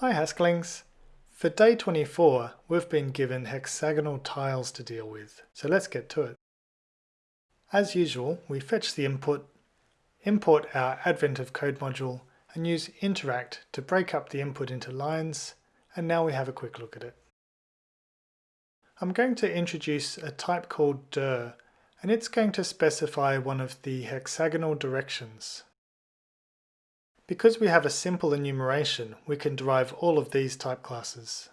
Hi Hasklings! For day 24 we've been given hexagonal tiles to deal with, so let's get to it. As usual we fetch the input, import our Advent of Code module and use interact to break up the input into lines and now we have a quick look at it. I'm going to introduce a type called dir and it's going to specify one of the hexagonal directions. Because we have a simple enumeration, we can derive all of these type classes.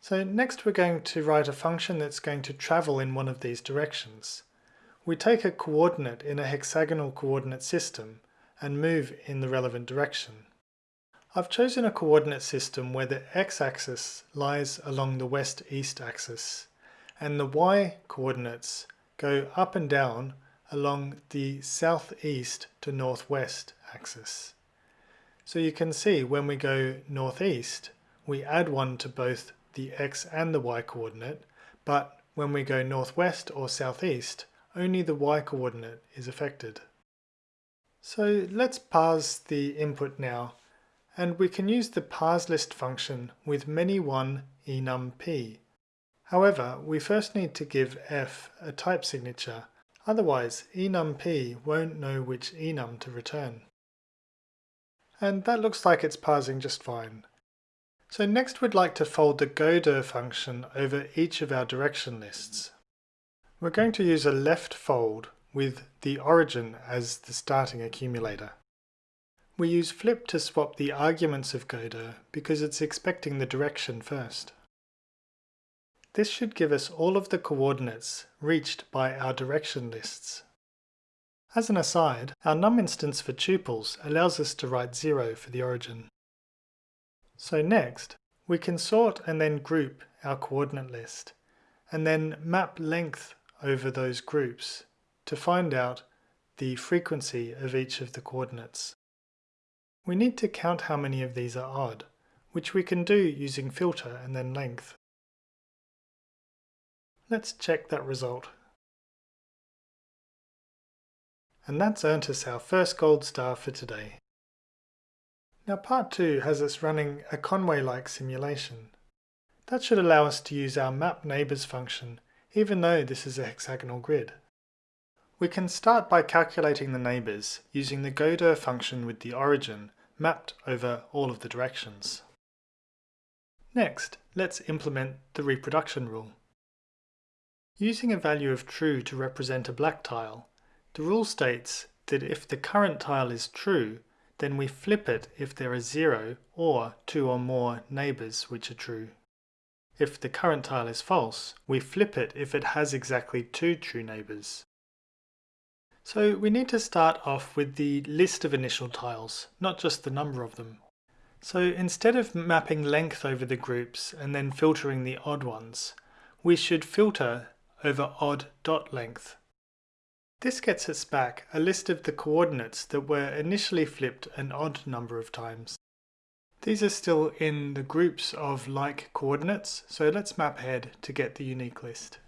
So next we're going to write a function that's going to travel in one of these directions. We take a coordinate in a hexagonal coordinate system and move in the relevant direction. I've chosen a coordinate system where the x-axis lies along the west-east axis and the y-coordinates go up and down along the southeast to northwest axis. So you can see when we go northeast, we add one to both the x and the y coordinate, but when we go northwest or southeast, only the y coordinate is affected. So let's parse the input now, and we can use the parseList function with many1 enum p. However, we first need to give f a type signature, otherwise enum p won't know which enum to return and that looks like it's parsing just fine. So next we'd like to fold the godir function over each of our direction lists. We're going to use a left fold with the origin as the starting accumulator. We use flip to swap the arguments of godir because it's expecting the direction first. This should give us all of the coordinates reached by our direction lists. As an aside, our num instance for tuples allows us to write 0 for the origin. So next, we can sort and then group our coordinate list, and then map length over those groups to find out the frequency of each of the coordinates. We need to count how many of these are odd, which we can do using filter and then length. Let's check that result. And that's earned us our first gold star for today. Now part 2 has us running a Conway-like simulation. That should allow us to use our map neighbours function, even though this is a hexagonal grid. We can start by calculating the neighbours using the godir function with the origin mapped over all of the directions. Next, let's implement the reproduction rule. Using a value of true to represent a black tile, the rule states that if the current tile is true, then we flip it if there are zero or two or more neighbours which are true. If the current tile is false, we flip it if it has exactly two true neighbours. So we need to start off with the list of initial tiles, not just the number of them. So instead of mapping length over the groups and then filtering the odd ones, we should filter over odd dot length this gets us back a list of the coordinates that were initially flipped an odd number of times. These are still in the groups of like coordinates, so let's map ahead to get the unique list.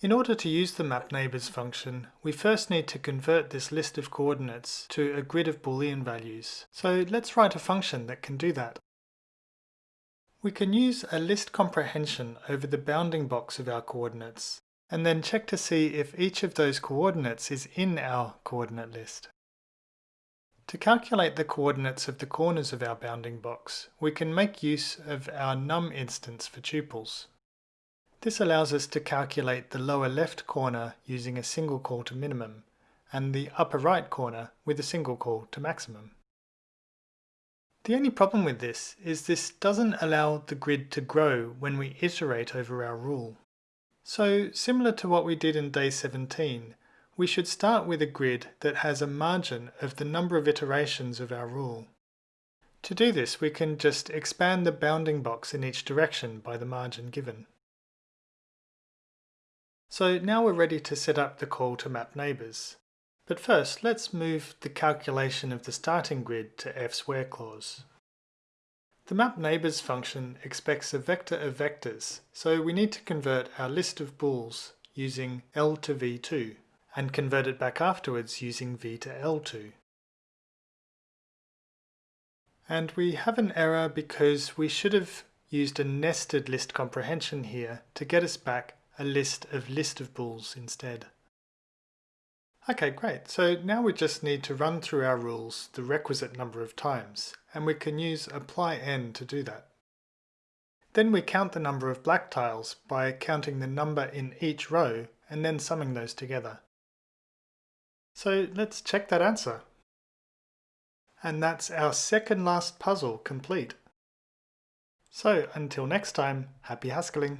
In order to use the map neighbours function, we first need to convert this list of coordinates to a grid of boolean values. So let's write a function that can do that. We can use a list comprehension over the bounding box of our coordinates and then check to see if each of those coordinates is in our coordinate list. To calculate the coordinates of the corners of our bounding box, we can make use of our num instance for tuples. This allows us to calculate the lower left corner using a single call to minimum, and the upper right corner with a single call to maximum. The only problem with this is this doesn't allow the grid to grow when we iterate over our rule. So similar to what we did in day 17, we should start with a grid that has a margin of the number of iterations of our rule. To do this we can just expand the bounding box in each direction by the margin given. So now we're ready to set up the call to map neighbours. But first let's move the calculation of the starting grid to f's where clause. The map neighbours function expects a vector of vectors, so we need to convert our list of bools using L to V2 and convert it back afterwards using V to L2. And we have an error because we should have used a nested list comprehension here to get us back a list of list of bools instead. Okay, great. So now we just need to run through our rules the requisite number of times, and we can use apply n to do that. Then we count the number of black tiles by counting the number in each row and then summing those together. So let's check that answer. And that's our second last puzzle complete. So until next time, happy Haskelling!